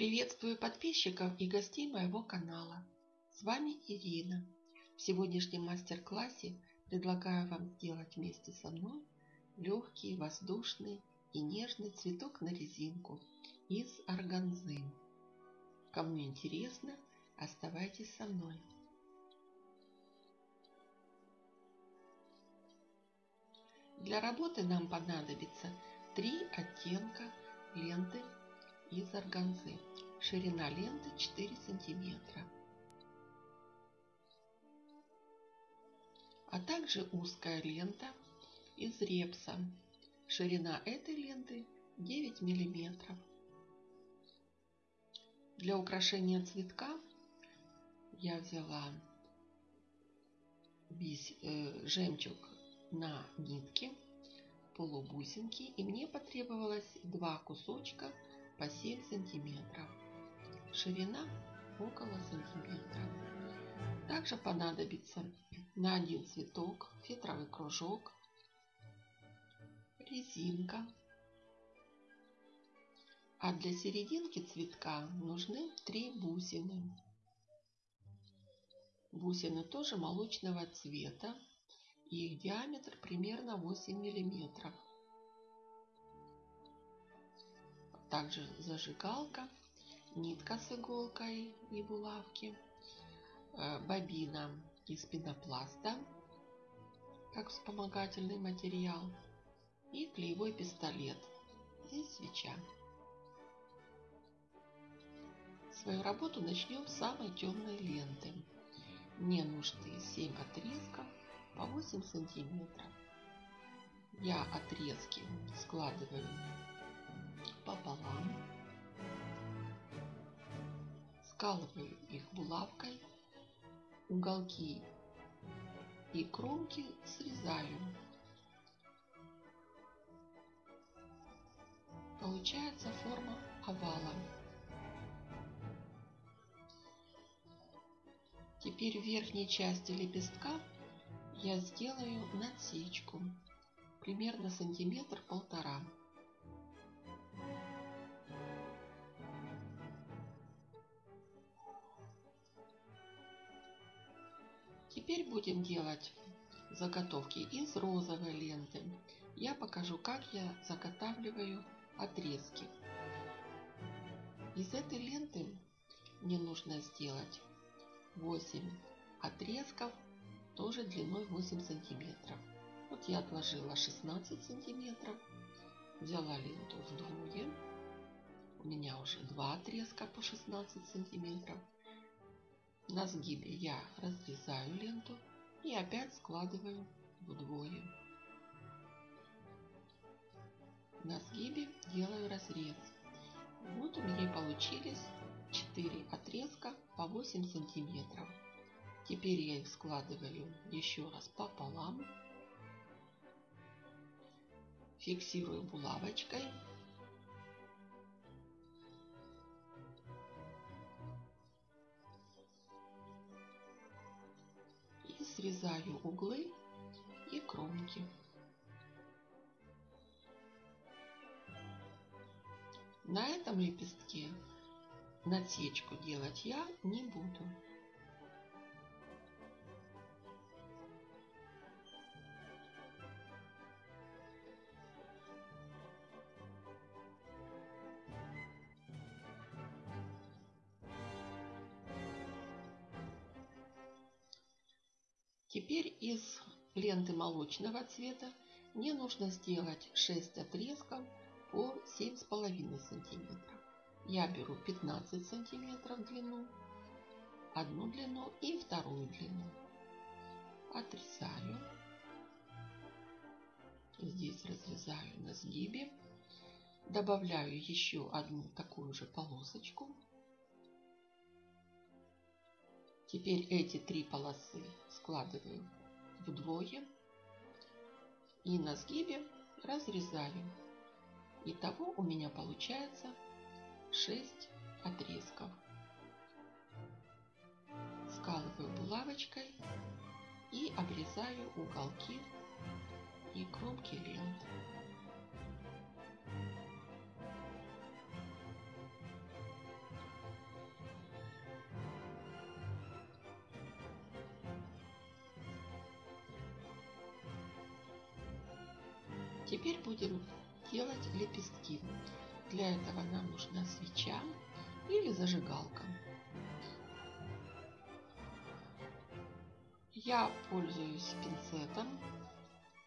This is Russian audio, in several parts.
Приветствую подписчиков и гостей моего канала. С вами Ирина. В сегодняшнем мастер-классе предлагаю вам сделать вместе со мной легкий, воздушный и нежный цветок на резинку из органзы. Кому интересно, оставайтесь со мной. Для работы нам понадобится три оттенка ленты из органзы. Ширина ленты 4 сантиметра. А также узкая лента из репса. Ширина этой ленты 9 миллиметров. Для украшения цветка я взяла весь э, жемчуг на нитке полубусинки и мне потребовалось два кусочка по 7 сантиметров. Ширина около сантиметра. Также понадобится на один цветок фетровый кружок, резинка. А для серединки цветка нужны три бусины. Бусины тоже молочного цвета. Их диаметр примерно 8 миллиметров. Также зажигалка, нитка с иголкой и булавки, э, бобина из пенопласта, как вспомогательный материал, и клеевой пистолет. Здесь свеча. Свою работу начнем с самой темной ленты. Мне нужны 7 отрезков по 8 сантиметров. Я отрезки складываю пополам, скалываю их булавкой, уголки и кромки срезаю. Получается форма овала. Теперь в верхней части лепестка я сделаю надсечку примерно сантиметр полтора. Теперь будем делать заготовки из розовой ленты. Я покажу, как я заготавливаю отрезки. Из этой ленты мне нужно сделать 8 отрезков, тоже длиной 8 сантиметров. Вот я отложила 16 сантиметров, взяла ленту вдвое. У меня уже два отрезка по 16 сантиметров. На сгибе я разрезаю ленту и опять складываю вдвое. На сгибе делаю разрез. Вот у меня получились 4 отрезка по 8 сантиметров. Теперь я их складываю еще раз пополам. Фиксирую булавочкой срезаю углы и кромки. На этом лепестке надсечку делать я не буду. Теперь из ленты молочного цвета мне нужно сделать 6 отрезков по 7,5 сантиметров. Я беру 15 сантиметров длину, одну длину и вторую длину. Отрезаю. Здесь разрезаю на сгибе. Добавляю еще одну такую же полосочку Теперь эти три полосы складываю вдвое и на сгибе разрезаю. Итого у меня получается 6 отрезков. Скалываю булавочкой и обрезаю уголки и кромки ленты. Теперь будем делать лепестки. Для этого нам нужна свеча или зажигалка. Я пользуюсь пинцетом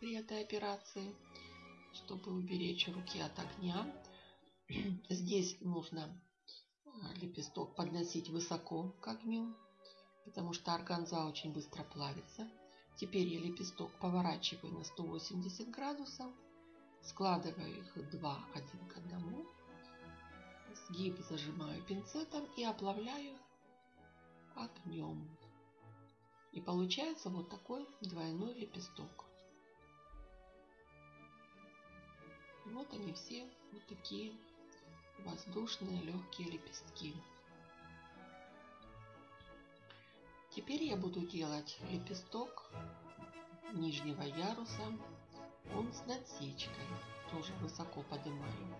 при этой операции, чтобы уберечь руки от огня. Здесь нужно а, лепесток подносить высоко к огню, потому что органза очень быстро плавится. Теперь я лепесток поворачиваю на 180 градусов, складываю их два один к одному, сгиб зажимаю пинцетом и оплавляю огнем. И получается вот такой двойной лепесток. Вот они все вот такие воздушные легкие лепестки. Теперь я буду делать лепесток нижнего яруса. Он с надсечкой. Тоже высоко поднимаю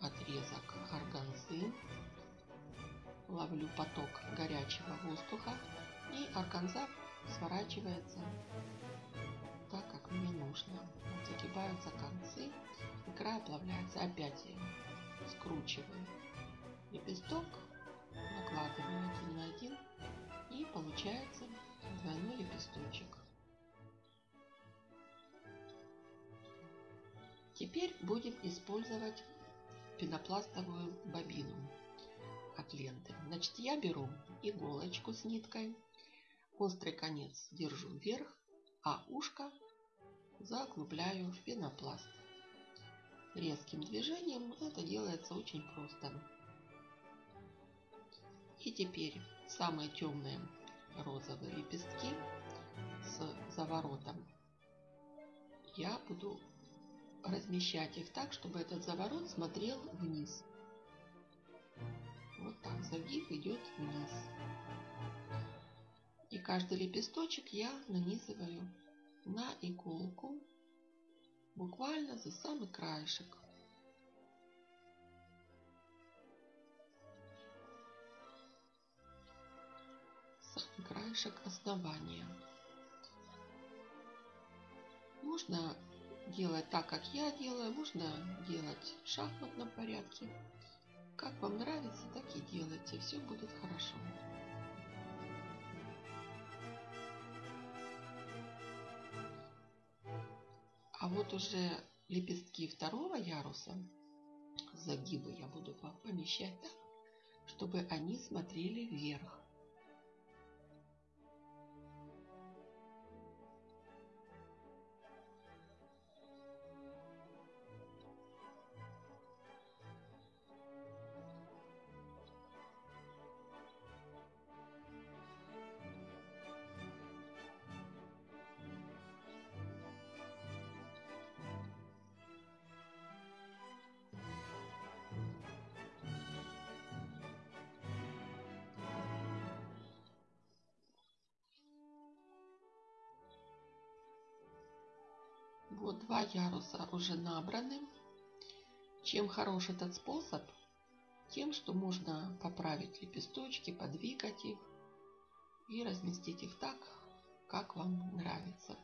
отрезок органзы. Ловлю поток горячего воздуха и органза сворачивается так, как мне нужно. Загибаются концы, и оплавляется. Опять я скручиваю лепесток, накладываю один на один и получается двойной лепесточек. Теперь будем использовать пенопластовую бобину от ленты. Значит, я беру иголочку с ниткой, острый конец держу вверх, а ушко заглубляю в пенопласт. Резким движением это делается очень просто. И теперь самые темные розовые лепестки с заворотом я буду размещать их так, чтобы этот заворот смотрел вниз. Вот так загиб идет вниз. И каждый лепесточек я нанизываю на иголку буквально за самый краешек. Самый краешек основания. Можно делать так, как я делаю, можно делать в шахматном порядке. Как вам нравится, так и делайте, все будет хорошо. А вот уже лепестки второго яруса, загибы я буду помещать так, чтобы они смотрели вверх. Вот два яруса уже набраны. Чем хорош этот способ? Тем, что можно поправить лепесточки, подвигать их и разместить их так, как вам нравится.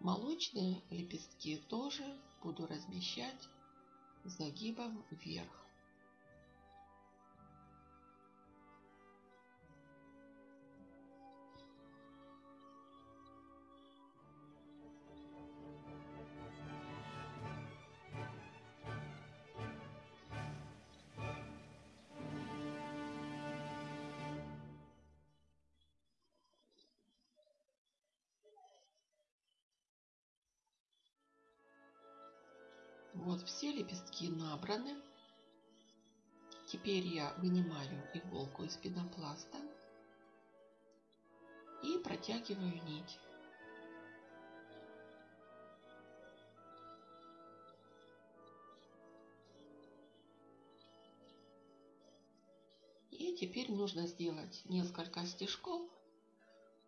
Молочные лепестки тоже буду размещать загибом вверх. Вот все лепестки набраны. Теперь я вынимаю иголку из пенопласта и протягиваю нить. И теперь нужно сделать несколько стежков,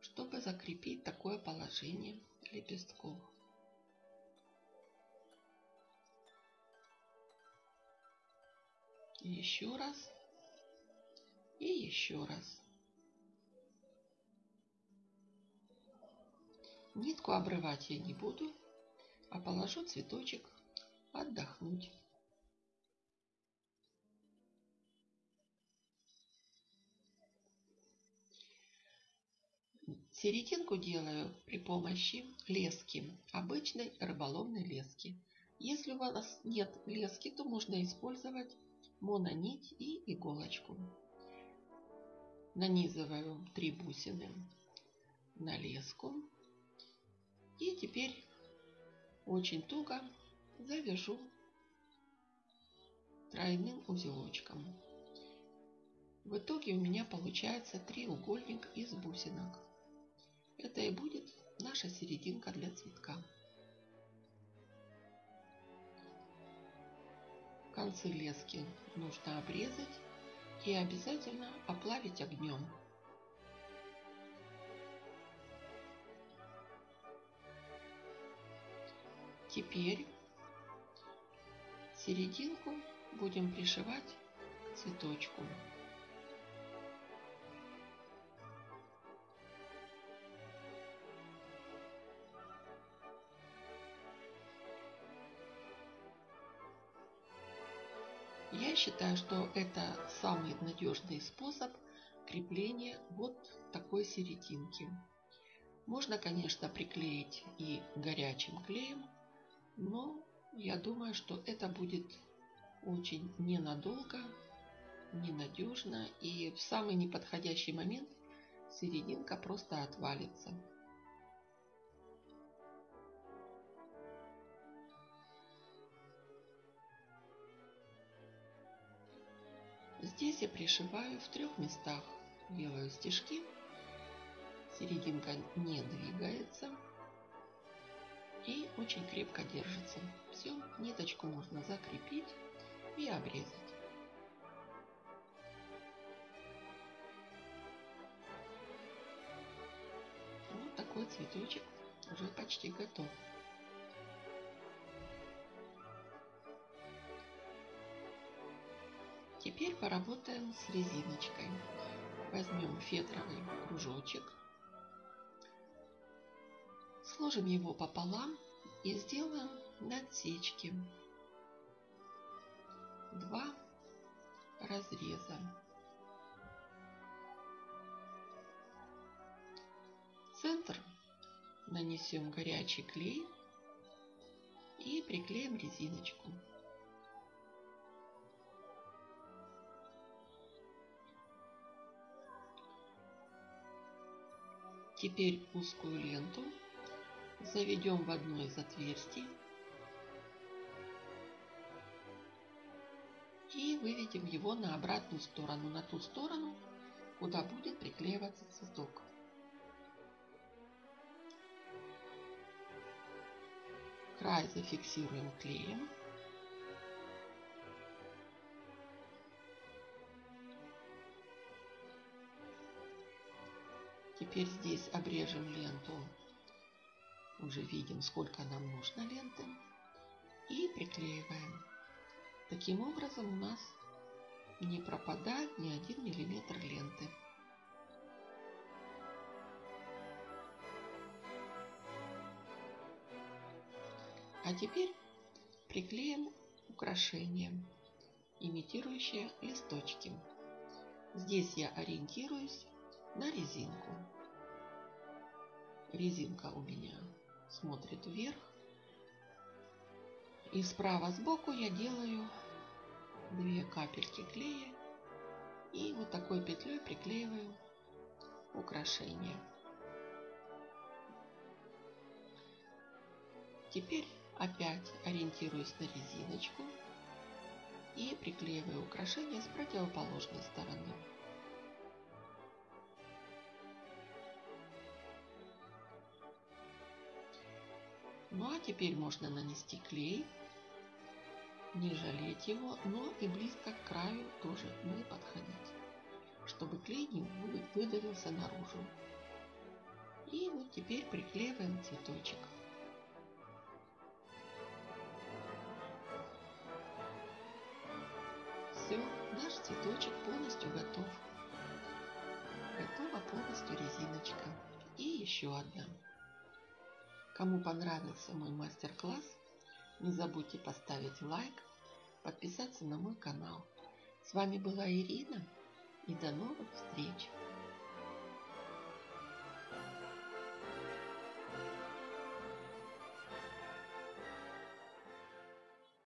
чтобы закрепить такое положение лепестков. Еще раз и еще раз. Нитку обрывать я не буду. а положу цветочек отдохнуть. Серединку делаю при помощи лески, обычной рыболовной лески. Если у вас нет лески, то можно использовать мононить и иголочку. Нанизываю три бусины на леску. И теперь очень туго завяжу тройным узелочком. В итоге у меня получается треугольник из бусинок. Это и будет наша серединка для цветка. Концы лески нужно обрезать и обязательно оплавить огнем. Теперь серединку будем пришивать к цветочку. Считаю, что это самый надежный способ крепления вот такой серединки. Можно, конечно, приклеить и горячим клеем, но я думаю, что это будет очень ненадолго, ненадежно и в самый неподходящий момент серединка просто отвалится. Здесь я пришиваю в трех местах. Делаю стежки. Серединка не двигается. И очень крепко держится. Все, ниточку можно закрепить и обрезать. Вот такой цветочек уже почти готов. Поработаем с резиночкой. Возьмем фетровый кружочек, сложим его пополам и сделаем надсечки. Два разреза. центр нанесем горячий клей и приклеим резиночку. Теперь узкую ленту заведем в одно из отверстий и выведем его на обратную сторону, на ту сторону, куда будет приклеиваться цветок. Край зафиксируем клеем. Теперь здесь обрежем ленту. Уже видим, сколько нам нужно ленты. И приклеиваем. Таким образом у нас не пропадает ни один миллиметр ленты. А теперь приклеим украшение, имитирующее листочки. Здесь я ориентируюсь на резинку резинка у меня смотрит вверх. И справа сбоку я делаю две капельки клея и вот такой петлей приклеиваю украшение. Теперь опять ориентируюсь на резиночку и приклеиваю украшение с противоположной стороны. Ну а теперь можно нанести клей, не жалеть его, но и близко к краю тоже не подходить, чтобы клей не выдавился наружу. И вот теперь приклеиваем цветочек. Все, наш цветочек полностью готов. Готова полностью резиночка. И еще одна. Кому понравился мой мастер-класс, не забудьте поставить лайк, подписаться на мой канал. С вами была Ирина и до новых встреч!